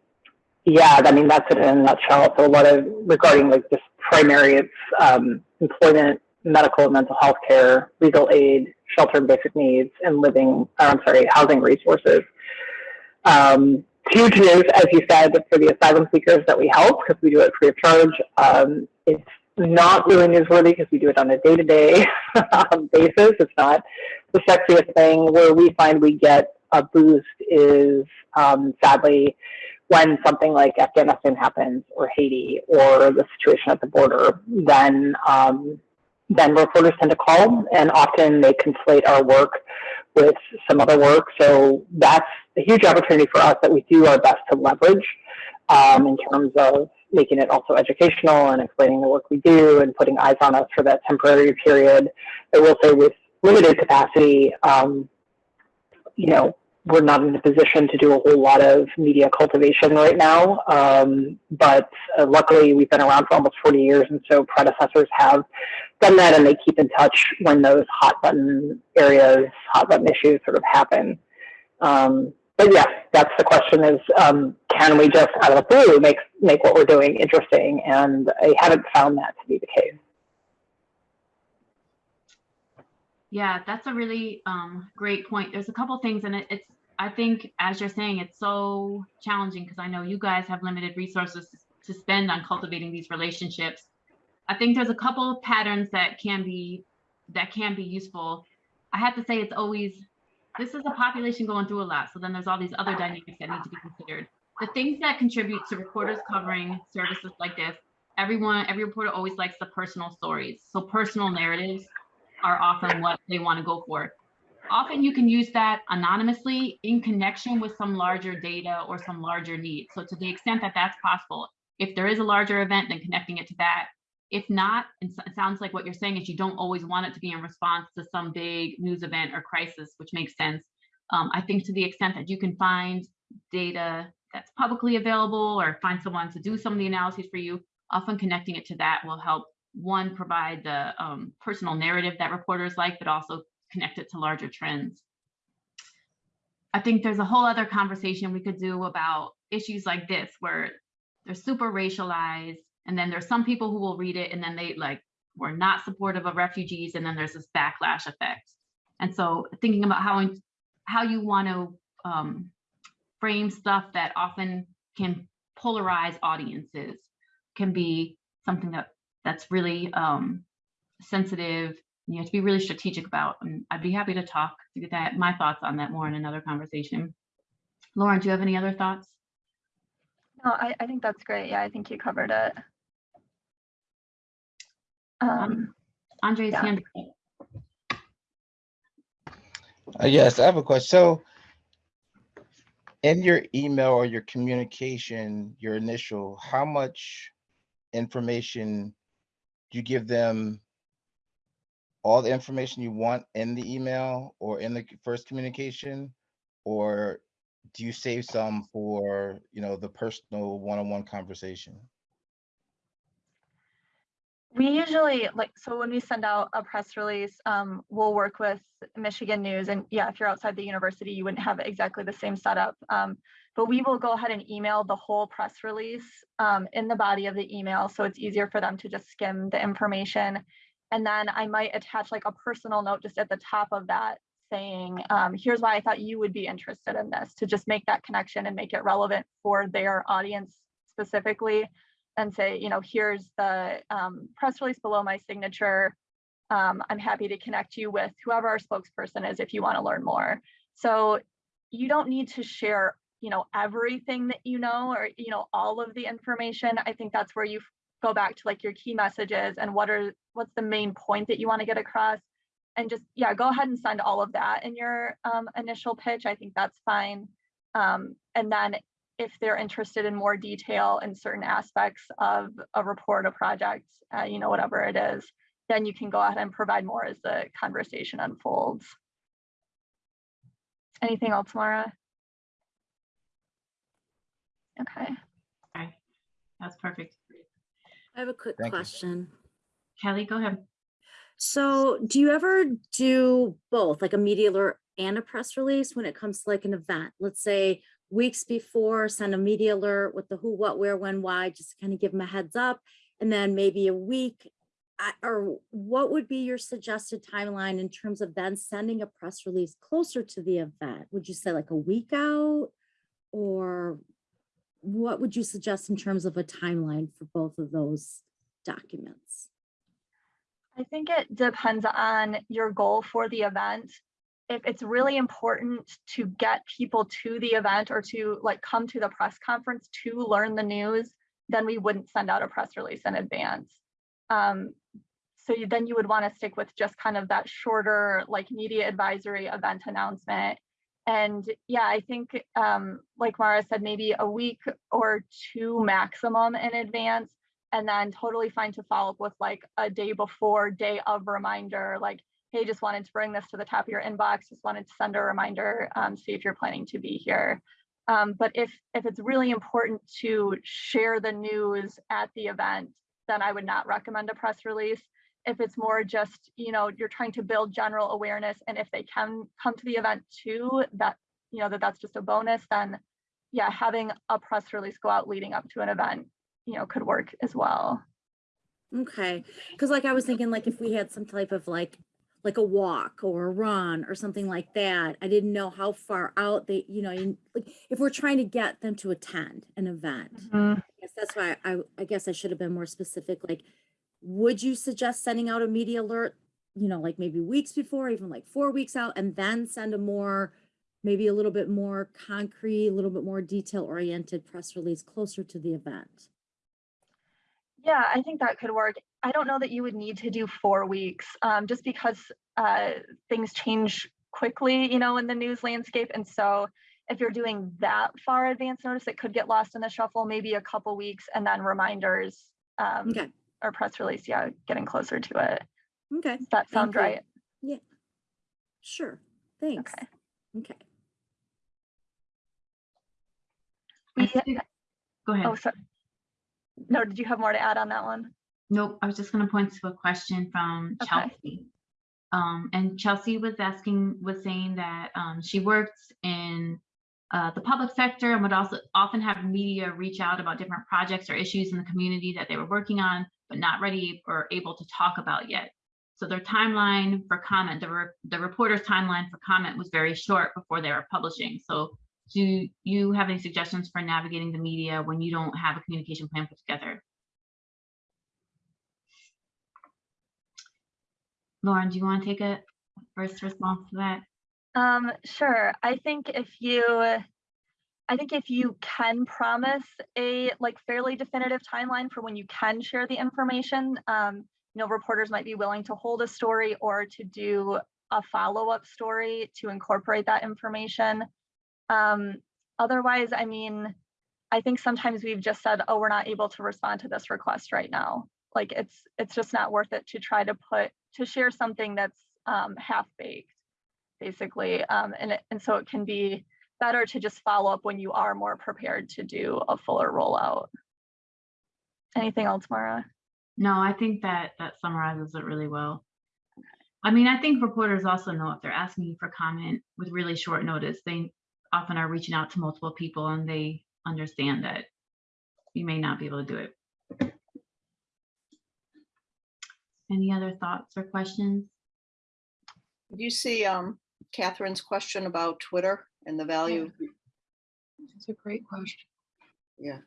yeah, I mean that's it in a nutshell. So a lot of regarding like just primary, it's um, employment, medical and mental health care, legal aid, shelter and basic needs, and living, or I'm sorry, housing resources. Um, huge news, as you said, for the asylum seekers that we help because we do it free of charge. Um, it's not really newsworthy because we do it on a day-to-day basis. It's not the sexiest thing. Where we find we get a boost is um, sadly when something like Afghanistan happens or Haiti or the situation at the border, then um, then reporters tend to call and often they conflate our work with some other work. So that's a huge opportunity for us that we do our best to leverage um, in terms of making it also educational and explaining the work we do and putting eyes on us for that temporary period. I will say with limited capacity, um, you know, we're not in a position to do a whole lot of media cultivation right now. Um, but uh, luckily, we've been around for almost 40 years, and so predecessors have done that, and they keep in touch when those hot button areas, hot button issues sort of happen. Um, but yeah, that's the question: is um, can we just out of the blue make make what we're doing interesting? And I haven't found that to be the case. Yeah, that's a really um, great point. There's a couple things, and it, it's I think as you're saying, it's so challenging because I know you guys have limited resources to spend on cultivating these relationships. I think there's a couple of patterns that can be that can be useful. I have to say it's always this is a population going through a lot, so then there's all these other dynamics that need to be considered. The things that contribute to reporters covering services like this, everyone, every reporter always likes the personal stories. So personal narratives are often what they want to go for. Often you can use that anonymously in connection with some larger data or some larger need. So to the extent that that's possible, if there is a larger event, then connecting it to that. If not, it sounds like what you're saying is you don't always want it to be in response to some big news event or crisis, which makes sense. Um, I think to the extent that you can find data that's publicly available or find someone to do some of the analyses for you, often connecting it to that will help one, provide the um, personal narrative that reporters like, but also connect it to larger trends. I think there's a whole other conversation we could do about issues like this, where they're super racialized, and then there's some people who will read it and then they like were not supportive of refugees, and then there's this backlash effect. And so thinking about how how you want to um, frame stuff that often can polarize audiences can be something that that's really um, sensitive. You have to be really strategic about. And I'd be happy to talk to get that my thoughts on that more in another conversation. Lauren, do you have any other thoughts? No, I, I think that's great. Yeah, I think you covered it. Um, Andre's yeah. hand. Uh, yes, I have a question. So in your email or your communication, your initial, how much information do you give them all the information you want in the email or in the first communication? Or do you save some for, you know, the personal one-on-one conversation? We usually like, so when we send out a press release, um, we'll work with Michigan News and yeah, if you're outside the university, you wouldn't have exactly the same setup. Um, but we will go ahead and email the whole press release um, in the body of the email. So it's easier for them to just skim the information. And then I might attach like a personal note just at the top of that saying, um, here's why I thought you would be interested in this to just make that connection and make it relevant for their audience specifically and say, you know, here's the um, press release below my signature. Um, I'm happy to connect you with whoever our spokesperson is if you want to learn more. So you don't need to share, you know, everything that you know or, you know, all of the information. I think that's where you go back to like your key messages and what are, what's the main point that you want to get across. And just, yeah, go ahead and send all of that in your um, initial pitch. I think that's fine. Um, and then if they're interested in more detail in certain aspects of a report, a project, uh, you know, whatever it is, then you can go ahead and provide more as the conversation unfolds. Anything else, Mara? Okay. Okay, that's perfect. I have a quick Thank you. question. Kelly, go ahead. So do you ever do both, like a media alert and a press release when it comes to like an event? Let's say weeks before, send a media alert with the who, what, where, when, why, just kind of give them a heads up. And then maybe a week, or what would be your suggested timeline in terms of then sending a press release closer to the event? Would you say like a week out? Or what would you suggest in terms of a timeline for both of those documents? I think it depends on your goal for the event. If it's really important to get people to the event or to like come to the press conference to learn the news, then we wouldn't send out a press release in advance. Um, so you- then you would want to stick with just kind of that shorter like media advisory event announcement. And yeah, I think um, like Mara said, maybe a week or two maximum in advance and then totally fine to follow up with like a day before, day of reminder, like, hey, just wanted to bring this to the top of your inbox, just wanted to send a reminder, um, see if you're planning to be here. Um, but if if it's really important to share the news at the event, then I would not recommend a press release. If it's more just, you know, you're trying to build general awareness, and if they can come to the event too, that you know that that's just a bonus, then yeah, having a press release go out leading up to an event you know, could work as well. Okay, because like I was thinking, like if we had some type of like, like a walk or a run or something like that, I didn't know how far out they, you know, like if we're trying to get them to attend an event. Mm-hmm. I guess that's why I, I guess I should have been more specific, like, would you suggest sending out a media alert? You know, like maybe weeks before, even like four weeks out, and then send a more, maybe a little bit more concrete, a little bit more detail oriented press release closer to the event? Yeah, I think that could work. I don't know that you would need to do four weeks, um, just because uh, things change quickly, you know, in the news landscape. And so if you're doing that far advance notice, it could get lost in the shuffle, maybe a couple weeks and then reminders um, Okay, or press release, yeah, getting closer to it. okay. Does that sound right? Yeah. Sure, thanks. Okay. Okay. We- Go ahead. Oh, sorry. No, did you have more to add on that one? Nope, I was just gonna point to a question from Okay. Chelsea. Um, and Chelsea was asking, was saying that, um, she works in, uh, the public sector and would also often have media reach out about different projects or issues in the community that they were working on, but not ready or able to talk about yet. So their timeline for comment, the, re- the reporter's timeline for comment was very short before they were publishing. So do you have any suggestions for navigating the media when you don't have a communication plan put together? Lauren, do you want to take a first response to that? Um, sure. I think if you, I think if you can promise a like fairly definitive timeline for when you can share the information, um, you know, reporters might be willing to hold a story or to do a follow-up story to incorporate that information. Um, otherwise, I mean, I think sometimes we've just said, oh, we're not able to respond to this request right now. Like it's it's just not worth it to try to put to share something that's um, half baked basically. Um, and, and so it can be better to just follow up when you are more prepared to do a fuller rollout. Anything else, Mara? No, I think that that summarizes it really well. I mean, I think reporters also know if they're asking you for comment with really short notice, they often are reaching out to multiple people and they understand that you may not be able to do it. Any other thoughts or questions? Did you see um, Catherine's question about Twitter and the value? That's a great question. Yeah,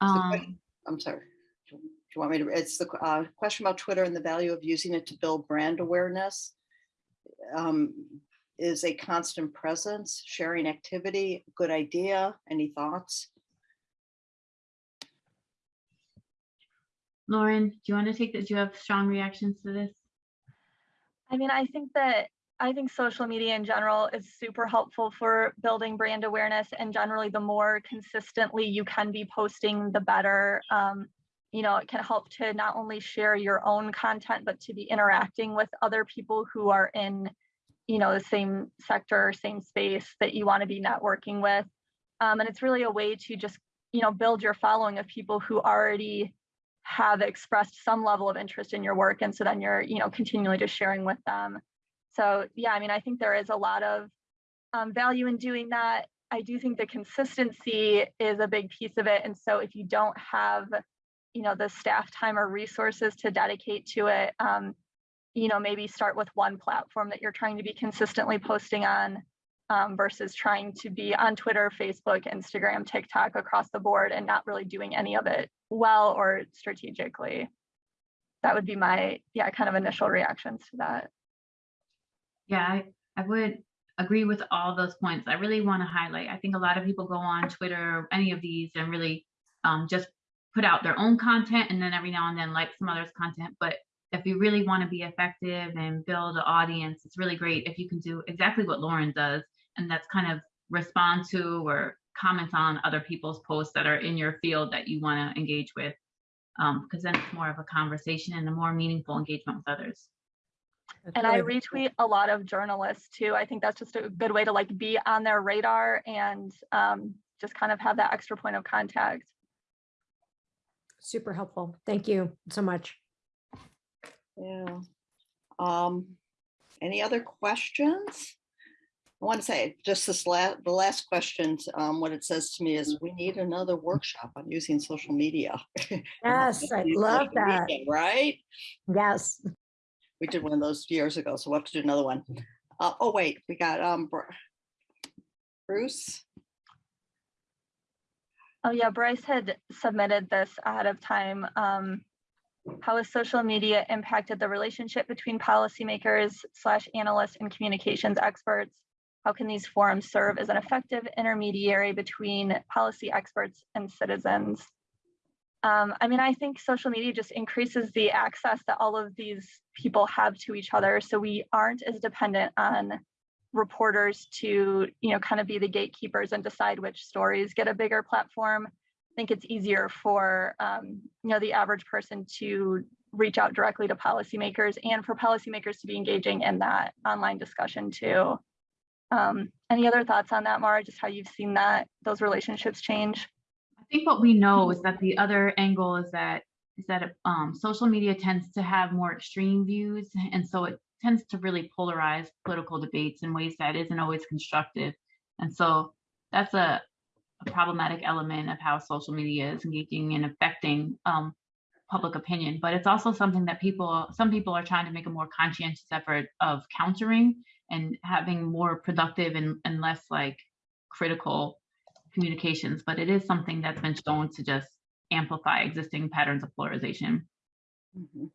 Um, I'm sorry. Do you want me to, it's the uh, question about Twitter and the value of using it to build brand awareness. Um, is a constant presence, sharing activity, good idea? Any thoughts? Lauren, do you want to take this? Do you have strong reactions to this? I mean, I think that I think social media in general is super helpful for building brand awareness and generally the more consistently you can be posting, the better. Um, you know, it can help to not only share your own content, but to be interacting with other people who are in, you know, the same sector, same space that you want to be networking with. Um, and it's really a way to just, you know, build your following of people who already have expressed some level of interest in your work. And so then you're, you know, continually just sharing with them. So yeah, I mean, I think there is a lot of um, value in doing that. I do think the consistency is a big piece of it. And so if you don't have, you know, the staff time or resources to dedicate to it, um, you know, maybe start with one platform that you're trying to be consistently posting on um, versus trying to be on Twitter, Facebook, Instagram, TikTok across the board and not really doing any of it well or strategically. That would be my, yeah, kind of initial reactions to that. Yeah, I, I would agree with all those points. I really want to highlight, I think a lot of people go on Twitter, any of these and really um, just put out their own content and then every now and then like some others content. But if you really want to be effective and build an audience, it's really great if you can do exactly what Lauren does. And that's kind of respond to or comment on other people's posts that are in your field that you want to engage with. Because then it's more of a conversation and a more meaningful engagement with others. And I retweet a lot of journalists too. I think that's just a good way to like be on their radar and um, just kind of have that extra point of contact. Super helpful. Thank you so much. Yeah. Um, any other questions? I want to say just this last, the last question, um, what it says to me is we need another workshop on using social media. Yes, I love that. media, Right? Yes. We did one of those years ago, so we'll have to do another one. Uh, oh, wait, we got, um, Bruce. Oh yeah, Bryce had submitted this ahead of time. Um, how has social media impacted the relationship between policymakers slash analysts and communications experts? How can these forums serve as an effective intermediary between policy experts and citizens? Um, I mean, I think social media just increases the access that all of these people have to each other. So we aren't as dependent on reporters to, you know, kind of be the gatekeepers and decide which stories get a bigger platform. I think it's easier for, um, you know, the average person to reach out directly to policymakers and for policymakers to be engaging in that online discussion too. Um, any other thoughts on that, Mara? Just how you've seen that those relationships change? I think what we know is that the other angle is that is that um, social media tends to have more extreme views, and so it tends to really polarize political debates in ways that isn't always constructive. And so that's a, a problematic element of how social media is engaging and affecting um, public opinion. But it's also something that people, some people are trying to make a more conscientious effort of countering and having more productive and, and less like critical communications. But it is something that's been shown to just amplify existing patterns of polarization. Mhm.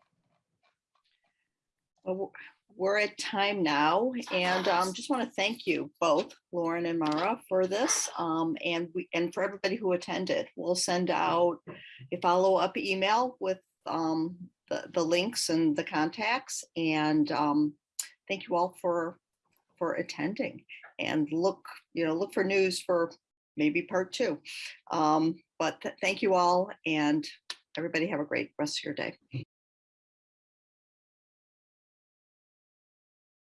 Well, we're at time now and um, just want to thank you both, Lauren and Mara, for this. um, And we, and for everybody who attended. We'll send out a follow-up email with um, the, the links and the contacts. And um, thank you all for, for attending. And look, you know, look for news for maybe part two. Um, But th- thank you all and everybody have a great rest of your day.